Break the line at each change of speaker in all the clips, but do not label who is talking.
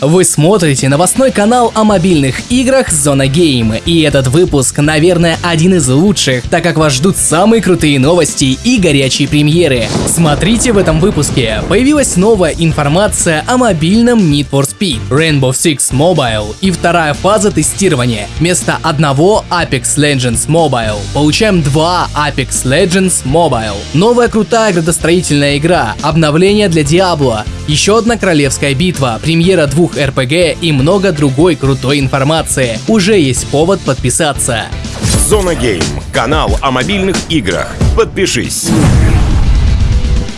Вы смотрите новостной канал о мобильных играх Зона Гейм, и этот выпуск, наверное, один из лучших, так как вас ждут самые крутые новости и горячие премьеры. Смотрите в этом выпуске. Появилась новая информация о мобильном Need for Speed, Rainbow Six Mobile и вторая фаза тестирования. Вместо одного Apex Legends Mobile получаем два Apex Legends Mobile. Новая крутая градостроительная игра, обновление для Diablo, еще одна королевская битва, премьера двух РПГ и много другой крутой информации. Уже есть повод подписаться.
Зона Гейм. Канал о мобильных играх. Подпишись.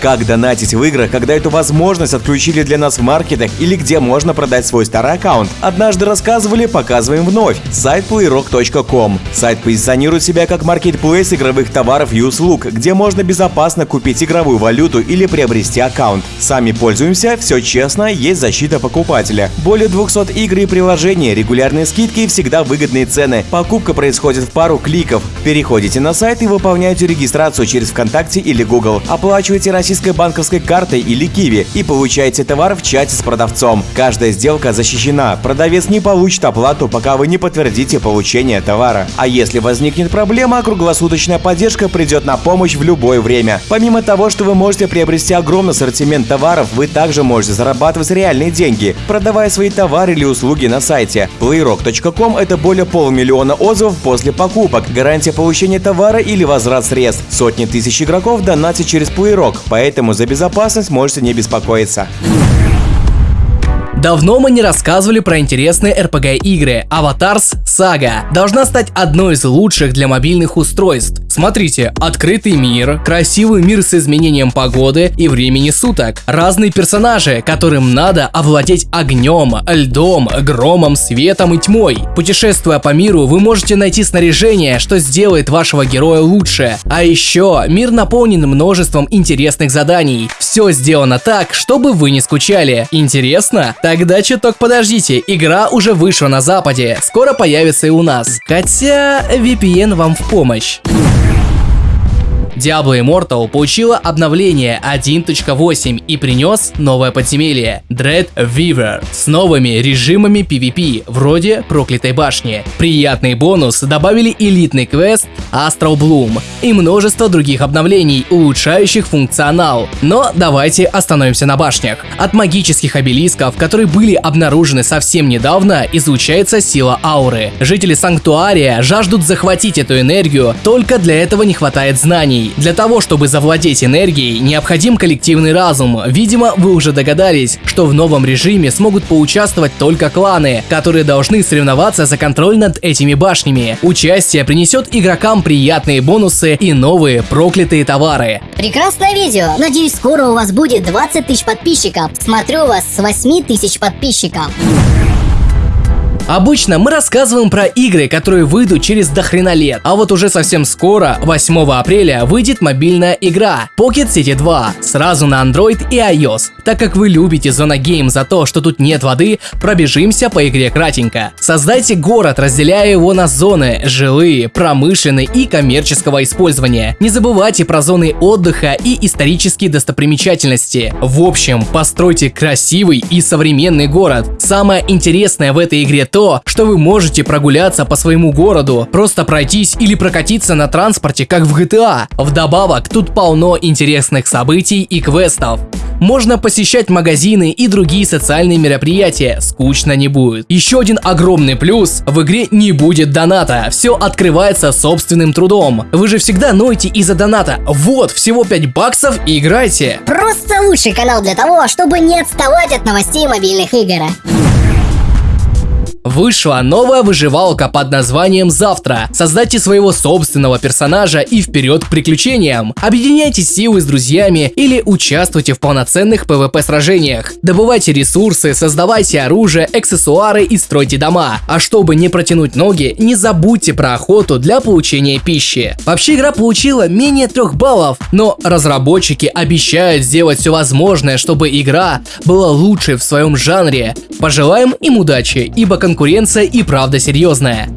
Как донатить в играх, когда эту возможность отключили для нас в маркетах или где можно продать свой старый аккаунт? Однажды рассказывали, показываем вновь. Сайт playrock.com. Сайт позиционирует себя как маркетплейс игровых товаров и услуг, где можно безопасно купить игровую валюту или приобрести аккаунт. Сами пользуемся, все честно, есть защита покупателя. Более 200 игр и приложений, регулярные скидки и всегда выгодные цены. Покупка происходит в пару кликов. Переходите на сайт и выполняете регистрацию через ВКонтакте или Google. Оплачивайте российские российской банковской картой или Киви и получаете товар в чате с продавцом. Каждая сделка защищена. Продавец не получит оплату, пока вы не подтвердите получение товара. А если возникнет проблема, круглосуточная поддержка придет на помощь в любое время. Помимо того, что вы можете приобрести огромный ассортимент товаров, вы также можете зарабатывать реальные деньги, продавая свои товары или услуги на сайте. Playrock.com – это более полумиллиона отзывов после покупок, гарантия получения товара или возврат средств. Сотни тысяч игроков донатят через Playrock, поэтому за безопасность можете не беспокоиться.
Давно мы не рассказывали про интересные RPG-игры. Avatars Saga должна стать одной из лучших для мобильных устройств. Смотрите, открытый мир, красивый мир с изменением погоды и времени суток, разные персонажи, которым надо овладеть огнем, льдом, громом, светом и тьмой. Путешествуя по миру, вы можете найти снаряжение, что сделает вашего героя лучше. А еще мир наполнен множеством интересных заданий. Все сделано так, чтобы вы не скучали. Интересно? Тогда чуток подождите, игра уже вышла на западе, скоро появится и у нас. Хотя VPN вам в помощь. Diablo Immortal получила обновление 1.8 и принес новое подземелье Dread Weaver с новыми режимами PvP, вроде Проклятой башни. Приятный бонус добавили элитный квест Astral Bloom и множество других обновлений, улучшающих функционал. Но давайте остановимся на башнях. От магических обелисков, которые были обнаружены совсем недавно, излучается сила ауры. Жители Санктуария жаждут захватить эту энергию, только для этого не хватает знаний. Для того, чтобы завладеть энергией, необходим коллективный разум. Видимо, вы уже догадались, что в новом режиме смогут поучаствовать только кланы, которые должны соревноваться за контроль над этими башнями. Участие принесет игрокам приятные бонусы и новые проклятые товары.
Прекрасное видео. Надеюсь, скоро у вас будет 20 тысяч подписчиков. Смотрю вас с 8 тысяч подписчиков.
Обычно мы рассказываем про игры, которые выйдут через дохрена лет, а вот уже совсем скоро, 8 апреля, выйдет мобильная игра Pocket City 2, сразу на Android и iOS. Так как вы любите Зона Гейм за то, что тут нет воды, пробежимся по игре кратенько. Создайте город, разделяя его на зоны, жилые, промышленные и коммерческого использования. Не забывайте про зоны отдыха и исторические достопримечательности. В общем, постройте красивый и современный город. Самое интересное в этой игре то, то, что вы можете прогуляться по своему городу, просто пройтись или прокатиться на транспорте, как в GTA. Вдобавок, тут полно интересных событий и квестов. Можно посещать магазины и другие социальные мероприятия, скучно не будет. Еще один огромный плюс, в игре не будет доната, все открывается собственным трудом. Вы же всегда ноете из-за доната. Вот, всего 5 баксов и играйте.
Просто лучший канал для того, чтобы не отставать от новостей мобильных игр.
Вышла новая выживалка под названием «Завтра». Создайте своего собственного персонажа и вперед к приключениям. Объединяйте силы с друзьями или участвуйте в полноценных PvP сражениях. Добывайте ресурсы, создавайте оружие, аксессуары и стройте дома. А чтобы не протянуть ноги, не забудьте про охоту для получения пищи. Вообще игра получила менее 3 баллов, но разработчики обещают сделать все возможное, чтобы игра была лучшей в своем жанре. Пожелаем им удачи, ибо конкуренция и правда серьезная.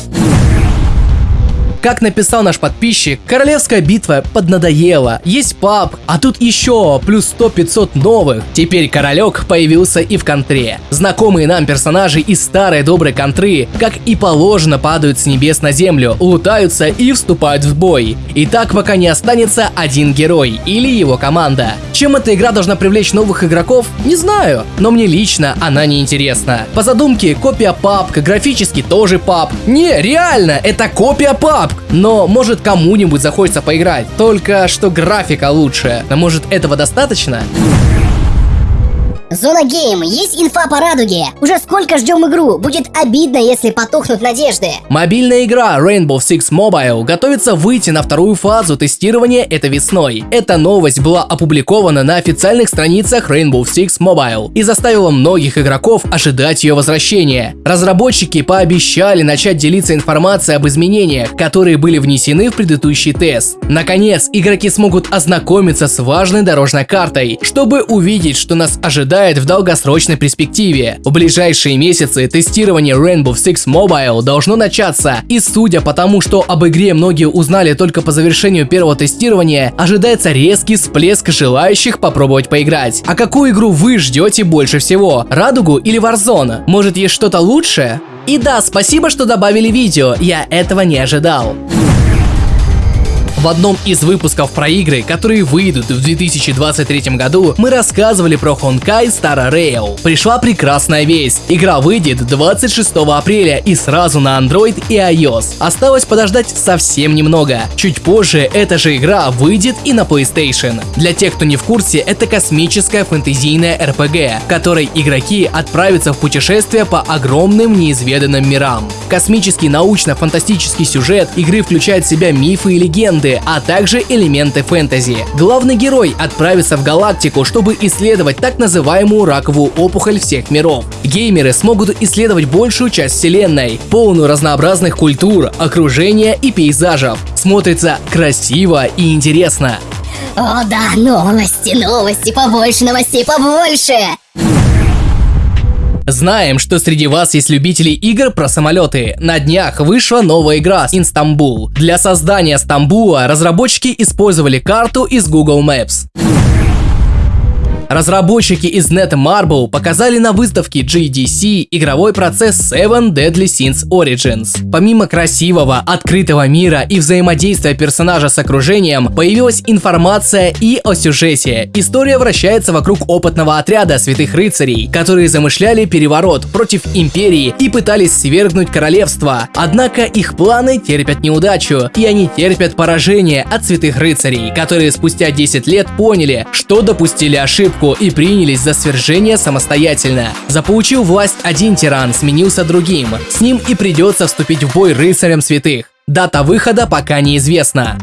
Как написал наш подписчик, королевская битва поднадоела. Есть паб, а тут еще плюс 100-500 новых. Теперь королек появился и в контре. Знакомые нам персонажи из старой доброй контры, как и положено, падают с небес на землю, лутаются и вступают в бой. И так пока не останется один герой или его команда. Чем эта игра должна привлечь новых игроков, не знаю, но мне лично она не интересна. По задумке, копия папка, графически тоже пап. Не, реально, это копия пап. Но может кому-нибудь захочется поиграть. Только что графика лучше. Но может этого достаточно?
Зона Гейм, есть инфа по радуге? Уже сколько ждем игру? Будет обидно, если потухнут надежды.
Мобильная игра Rainbow Six Mobile готовится выйти на вторую фазу тестирования этой весной. Эта новость была опубликована на официальных страницах Rainbow Six Mobile и заставила многих игроков ожидать ее возвращения. Разработчики пообещали начать делиться информацией об изменениях, которые были внесены в предыдущий тест. Наконец, игроки смогут ознакомиться с важной дорожной картой, чтобы увидеть, что нас ожидает ожидает в долгосрочной перспективе. В ближайшие месяцы тестирование Rainbow Six Mobile должно начаться, и судя по тому, что об игре многие узнали только по завершению первого тестирования, ожидается резкий всплеск желающих попробовать поиграть. А какую игру вы ждете больше всего? Радугу или Warzone? Может есть что-то лучшее? И да, спасибо, что добавили видео, я этого не ожидал. В одном из выпусков про игры, которые выйдут в 2023 году, мы рассказывали про Honkai Star Rail. Пришла прекрасная весть. Игра выйдет 26 апреля и сразу на Android и iOS. Осталось подождать совсем немного. Чуть позже эта же игра выйдет и на PlayStation. Для тех, кто не в курсе, это космическая фэнтезийная RPG, в которой игроки отправятся в путешествие по огромным неизведанным мирам. Космический научно-фантастический сюжет игры включает в себя мифы и легенды, а также элементы фэнтези. Главный герой отправится в галактику, чтобы исследовать так называемую раковую опухоль всех миров. Геймеры смогут исследовать большую часть вселенной, полную разнообразных культур, окружения и пейзажев. Смотрится красиво и интересно.
О да, новости, новости, побольше новостей, побольше!
Знаем, что среди вас есть любители игр про самолеты. На днях вышла новая игра Инстамбул. Для создания Стамбула разработчики использовали карту из Google Maps. Разработчики из Netmarble показали на выставке GDC игровой процесс Seven Deadly Sins Origins. Помимо красивого, открытого мира и взаимодействия персонажа с окружением, появилась информация и о сюжете. История вращается вокруг опытного отряда святых рыцарей, которые замышляли переворот против империи и пытались свергнуть королевство. Однако их планы терпят неудачу, и они терпят поражение от святых рыцарей, которые спустя 10 лет поняли, что допустили ошибку ошибку и принялись за свержение самостоятельно. Заполучил власть один тиран, сменился другим. С ним и придется вступить в бой рыцарям святых. Дата выхода пока неизвестна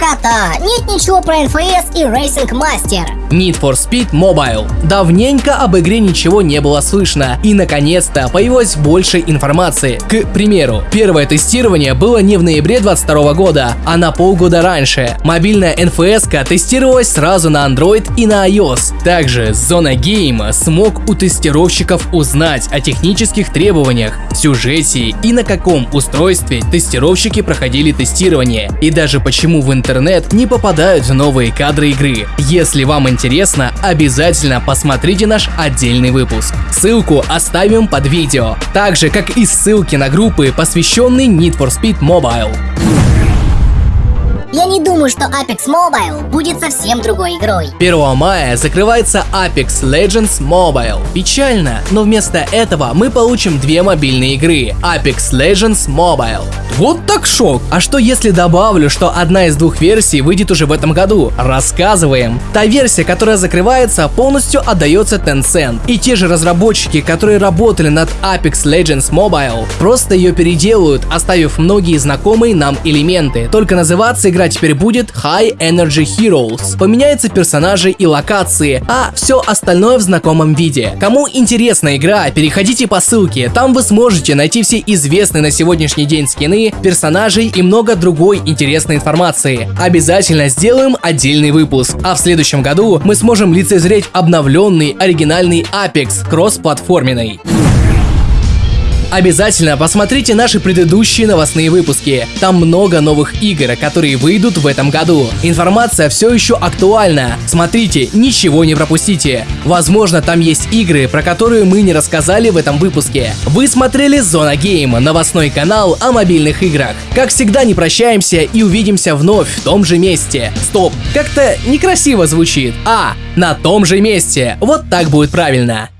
скукота! Нет ничего про NFS и Racing Master.
Need for Speed Mobile. Давненько об игре ничего не было слышно, и наконец-то появилось больше информации. К примеру, первое тестирование было не в ноябре 22 года, а на полгода раньше. Мобильная NFS тестировалась сразу на Android и на iOS. Также Зона Game смог у тестировщиков узнать о технических требованиях, сюжете и на каком устройстве тестировщики проходили тестирование, и даже почему в интернет не попадают новые кадры игры. Если вам интересно, обязательно посмотрите наш отдельный выпуск. Ссылку оставим под видео, так же как и ссылки на группы, посвященные Need for Speed Mobile.
Я не думаю, что Apex Mobile будет совсем другой игрой.
1 мая закрывается Apex Legends Mobile. Печально, но вместо этого мы получим две мобильные игры Apex Legends Mobile. Вот так шок! А что если добавлю, что одна из двух версий выйдет уже в этом году? Рассказываем. Та версия, которая закрывается, полностью отдается Tencent. И те же разработчики, которые работали над Apex Legends Mobile, просто ее переделают, оставив многие знакомые нам элементы. Только называться игра игра теперь будет High Energy Heroes. Поменяются персонажи и локации, а все остальное в знакомом виде. Кому интересна игра, переходите по ссылке, там вы сможете найти все известные на сегодняшний день скины, персонажей и много другой интересной информации. Обязательно сделаем отдельный выпуск, а в следующем году мы сможем лицезреть обновленный оригинальный Apex кроссплатформенный. Обязательно посмотрите наши предыдущие новостные выпуски. Там много новых игр, которые выйдут в этом году. Информация все еще актуальна. Смотрите, ничего не пропустите. Возможно, там есть игры, про которые мы не рассказали в этом выпуске. Вы смотрели Зона Гейм, новостной канал о мобильных играх. Как всегда, не прощаемся и увидимся вновь в том же месте. Стоп, как-то некрасиво звучит. А, на том же месте. Вот так будет правильно.